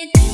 need